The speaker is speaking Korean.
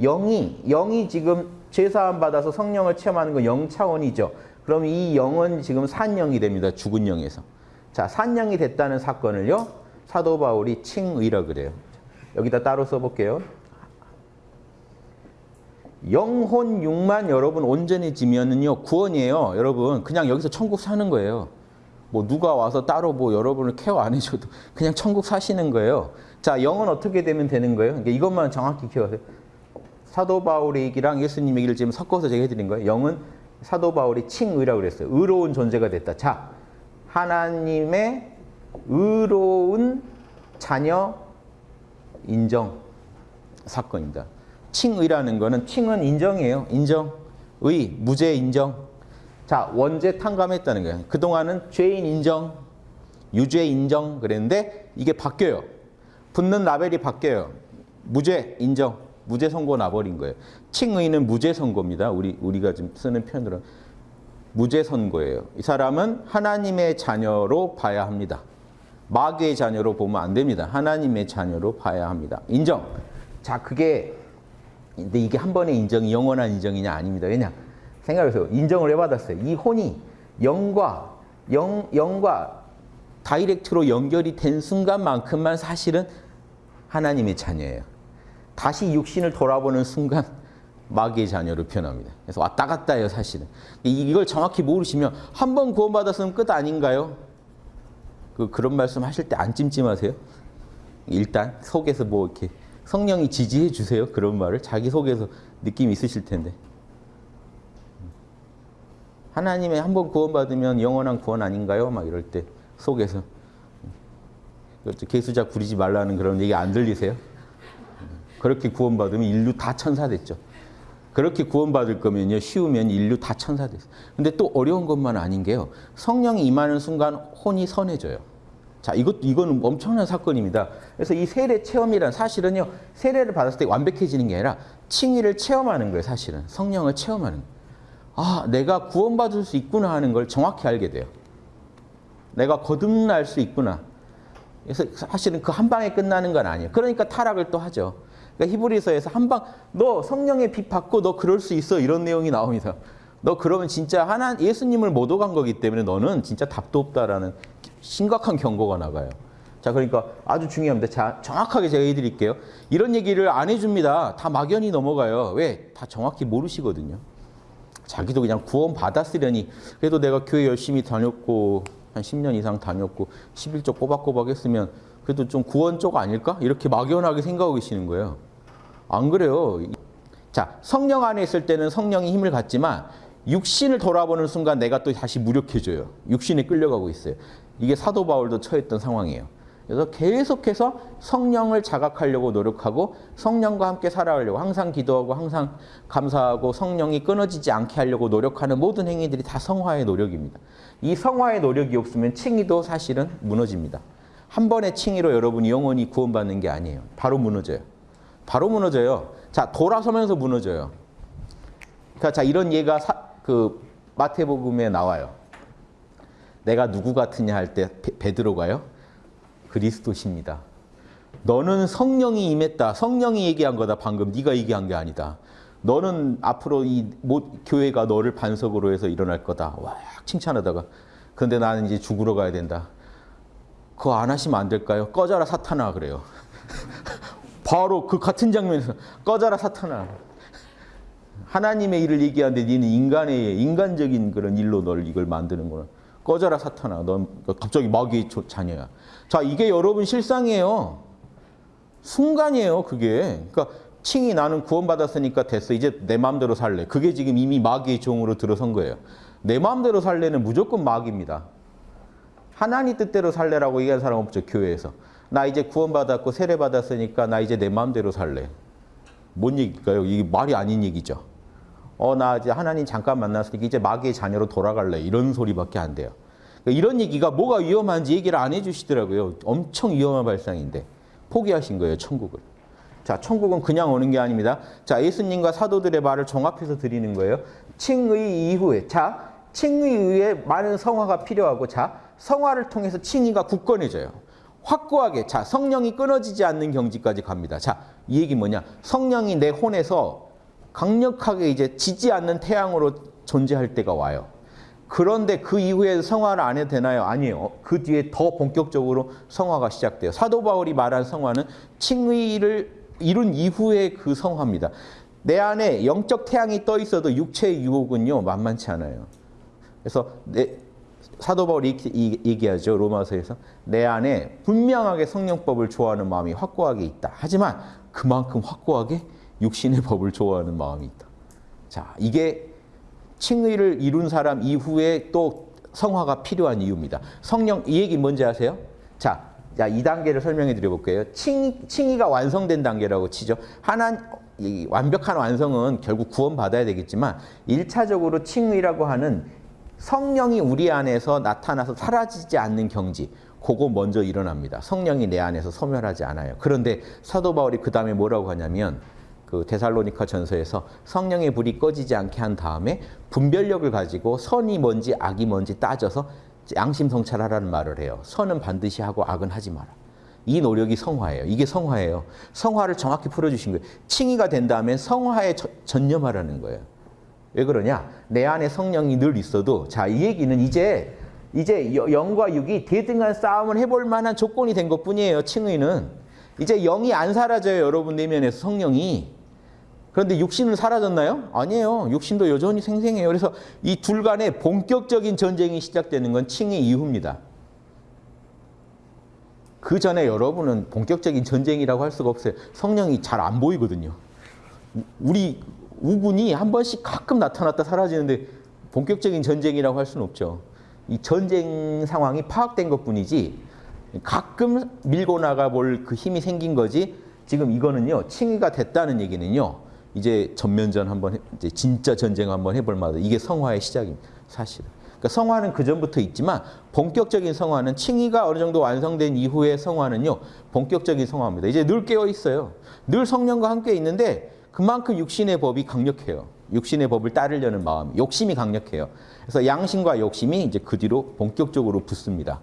영이 영이 지금 제사함 받아서 성령을 체험하는 건 영 차원이죠. 그럼 이 영은 지금 산영이 됩니다. 죽은 영에서. 자, 산영이 됐다는 사건을요. 사도 바울이 칭의라 그래요. 여기다 따로 써볼게요. 영혼 육만 여러분 온전해지면은요 구원이에요. 여러분 그냥 여기서 천국 사는 거예요. 뭐 누가 와서 따로 뭐 여러분을 케어 안 해줘도 그냥 천국 사시는 거예요. 자 영은 어떻게 되면 되는 거예요? 그러니까 이것만 정확히 기억하세요. 사도 바울의 얘기랑 예수님 얘기를 지금 섞어서 제가 해드린 거예요. 영은 사도 바울이 칭의라고 그랬어요. 의로운 존재가 됐다. 자 하나님의 의로운 자녀 인정 사건입니다. 칭의라는 거는 칭은 인정이에요. 인정. 의, 무죄 인정. 자, 원죄 탕감했다는 거예요. 그동안은 죄인 인정, 유죄 인정 그랬는데 이게 바뀌어요. 붙는 라벨이 바뀌어요. 무죄 인정, 무죄 선고 나버린 거예요. 칭의는 무죄 선고입니다. 우리 우리가 지금 쓰는 표현으로 무죄 선고예요. 이 사람은 하나님의 자녀로 봐야 합니다. 마귀의 자녀로 보면 안 됩니다. 하나님의 자녀로 봐야 합니다. 인정. 자, 그게 근데 이게 한 번의 인정이 영원한 인정이냐 아닙니다. 왜냐? 생각해보세요. 인정을 해받았어요. 이 혼이 영과 영, 영과 다이렉트로 연결이 된 순간만큼만 사실은 하나님의 자녀예요. 다시 육신을 돌아보는 순간 마귀의 자녀로 변합니다. 그래서 왔다 갔다 해요, 사실은. 이걸 정확히 모르시면 한 번 구원받았으면 끝 아닌가요? 그, 그런 말씀 하실 때 안 찜찜하세요? 일단 속에서 뭐 이렇게 성령이 지지해 주세요. 그런 말을 자기 속에서 느낌 있으실 텐데. 하나님의 한 번 구원받으면 영원한 구원 아닌가요? 막 이럴 때 속에서 개수작 부리지 말라는 그런 얘기 안 들리세요? 그렇게 구원받으면 인류 다 천사 됐죠. 그렇게 구원받을 거면요. 쉬우면 인류 다 천사 됐어요. 근데 또 어려운 것만 아닌 게요. 성령이 임하는 순간 혼이 선해져요. 자, 이것 이거는 엄청난 사건입니다. 그래서 이 세례 체험이란 사실은요. 세례를 받았을 때 완벽해지는 게 아니라 칭의를 체험하는 거예요, 사실은. 성령을 체험하는. 아, 내가 구원받을 수 있구나 하는 걸 정확히 알게 돼요. 내가 거듭날 수 있구나. 그래서 사실은 그 한 방에 끝나는 건 아니에요. 그러니까 타락을 또 하죠. 그러니까 히브리서에서 한 방, 너 성령의 빚 받고 너 그럴 수 있어. 이런 내용이 나옵니다. 너 그러면 진짜 하나 예수님을 못 오간 거기 때문에 너는 진짜 답도 없다라는 심각한 경고가 나가요. 자, 그러니까 아주 중요합니다. 자, 정확하게 제가 해드릴게요. 이런 얘기를 안 해줍니다. 다 막연히 넘어가요. 왜? 다 정확히 모르시거든요. 자기도 그냥 구원 받았으려니 그래도 내가 교회 열심히 다녔고 한 10년 이상 다녔고 11조 꼬박꼬박 했으면 그래도 좀 구원 쪽 아닐까? 이렇게 막연하게 생각하고 계시는 거예요. 안 그래요. 자, 성령 안에 있을 때는 성령이 힘을 갖지만 육신을 돌아보는 순간 내가 또 다시 무력해져요. 육신에 끌려가고 있어요. 이게 사도 바울도 처했던 상황이에요. 그래서 계속해서 성령을 자각하려고 노력하고 성령과 함께 살아가려고 항상 기도하고 항상 감사하고 성령이 끊어지지 않게 하려고 노력하는 모든 행위들이 다 성화의 노력입니다. 이 성화의 노력이 없으면 칭의도 사실은 무너집니다. 한 번의 칭의로 여러분이 영원히 구원받는 게 아니에요. 바로 무너져요. 바로 무너져요. 자, 돌아서면서 무너져요. 그러니까 자, 이런 예가 사, 그 마태복음에 나와요. 내가 누구 같으냐 할 때 베드로가요. 그리스도십니다. 너는 성령이 임했다. 성령이 얘기한 거다. 방금 네가 얘기한 게 아니다. 너는 앞으로 이 교회가 너를 반석으로 해서 일어날 거다. 와 칭찬하다가 근데 나는 이제 죽으러 가야 된다. 그거 안 하시면 안 될까요? 꺼져라 사탄아 그래요. 바로 그 같은 장면에서 꺼져라 사탄아. 하나님의 일을 얘기하는데 니는 인간의 인간적인 그런 일로 널 이걸 만드는구나. 꺼져라 사탄아. 넌 갑자기 마귀의 자녀야. 자, 이게 여러분 실상이에요. 순간이에요, 그게. 그러니까 칭이 나는 구원받았으니까 됐어. 이제 내 마음대로 살래. 그게 지금 이미 마귀의 종으로 들어선 거예요. 내 마음대로 살래는 무조건 마귀입니다. 하나님 뜻대로 살래라고 얘기한 사람 없죠, 교회에서. 나 이제 구원받았고 세례받았으니까 나 이제 내 마음대로 살래. 뭔 얘기일까요? 이게 말이 아닌 얘기죠. 어, 나 이제 하나님 잠깐 만났으니까 이제 마귀의 자녀로 돌아갈래. 이런 소리밖에 안 돼요. 그러니까 이런 얘기가 뭐가 위험한지 얘기를 안 해주시더라고요. 엄청 위험한 발상인데 포기하신 거예요, 천국을. 자, 천국은 그냥 오는 게 아닙니다. 자, 예수님과 사도들의 말을 종합해서 드리는 거예요. 칭의 이후에. 자, 칭의 이후에 많은 성화가 필요하고 자, 성화를 통해서 칭의가 굳건해져요. 확고하게 자 성령이 끊어지지 않는 경지까지 갑니다. 자이 얘기 뭐냐? 성령이 내 혼에서 강력하게 이제 지지 않는 태양으로 존재할 때가 와요. 그런데 그 이후에 성화를 안 해도 되나요? 아니에요. 그 뒤에 더 본격적으로 성화가 시작돼요. 사도 바울이 말한 성화는 칭의를 이룬 이후의 그 성화입니다. 내 안에 영적 태양이 떠 있어도 육체의 유혹은요 만만치 않아요. 그래서 내, 사도 바울이 얘기하죠 로마서에서 내 안에 분명하게 성령법을 좋아하는 마음이 확고하게 있다. 하지만 그만큼 확고하게 육신의 법을 좋아하는 마음이 있다. 자 이게 칭의를 이룬 사람 이후에 또 성화가 필요한 이유입니다. 성령 이 얘기 뭔지 아세요? 자, 자, 이 단계를 설명해 드려 볼게요. 칭, 칭의가 완성된 단계라고 치죠. 하나 이 완벽한 완성은 결국 구원받아야 되겠지만 일차적으로 칭의라고 하는 성령이 우리 안에서 나타나서 사라지지 않는 경지. 그거 먼저 일어납니다. 성령이 내 안에서 소멸하지 않아요. 그런데 사도 바울이 그 다음에 뭐라고 하냐면 그 데살로니카 전서에서 성령의 불이 꺼지지 않게 한 다음에 분별력을 가지고 선이 뭔지 악이 뭔지 따져서 양심 성찰하라는 말을 해요. 선은 반드시 하고 악은 하지 마라. 이 노력이 성화예요. 이게 성화예요. 성화를 정확히 풀어주신 거예요. 칭의가 된 다음에 성화에 저- 전념하라는 거예요. 왜 그러냐? 내 안에 성령이 늘 있어도 자 이 얘기는 이제 이제 여- 영과 육이 대등한 싸움을 해볼 만한 조건이 된 것뿐이에요. 칭의는 이제 영이 안 사라져요. 여러분 내면에서 성령이 그런데 육신은 사라졌나요? 아니에요. 육신도 여전히 생생해요. 그래서 이 둘 간의 본격적인 전쟁이 시작되는 건 칭의 이후입니다. 그 전에 여러분은 본격적인 전쟁이라고 할 수가 없어요. 성령이 잘 안 보이거든요. 우리 우군이 한 번씩 가끔 나타났다 사라지는데 본격적인 전쟁이라고 할 수는 없죠. 이 전쟁 상황이 파악된 것뿐이지 가끔 밀고 나가 볼 그 힘이 생긴 거지. 지금 이거는요 칭의가 됐다는 얘기는요 이제 전면전 한번 해- 이제 진짜 전쟁 한번 해볼 만하다. 이게 성화의 시작입니다. 사실은. 그러니까 성화는 그 전부터 있지만 본격적인 성화는 칭의가 어느 정도 완성된 이후의 성화는요 본격적인 성화입니다. 이제 늘 깨어 있어요. 늘 성령과 함께 있는데 그만큼 육신의 법이 강력해요. 육신의 법을 따르려는 마음, 욕심이 강력해요. 그래서 양심과 욕심이 이제 그 뒤로 본격적으로 붙습니다.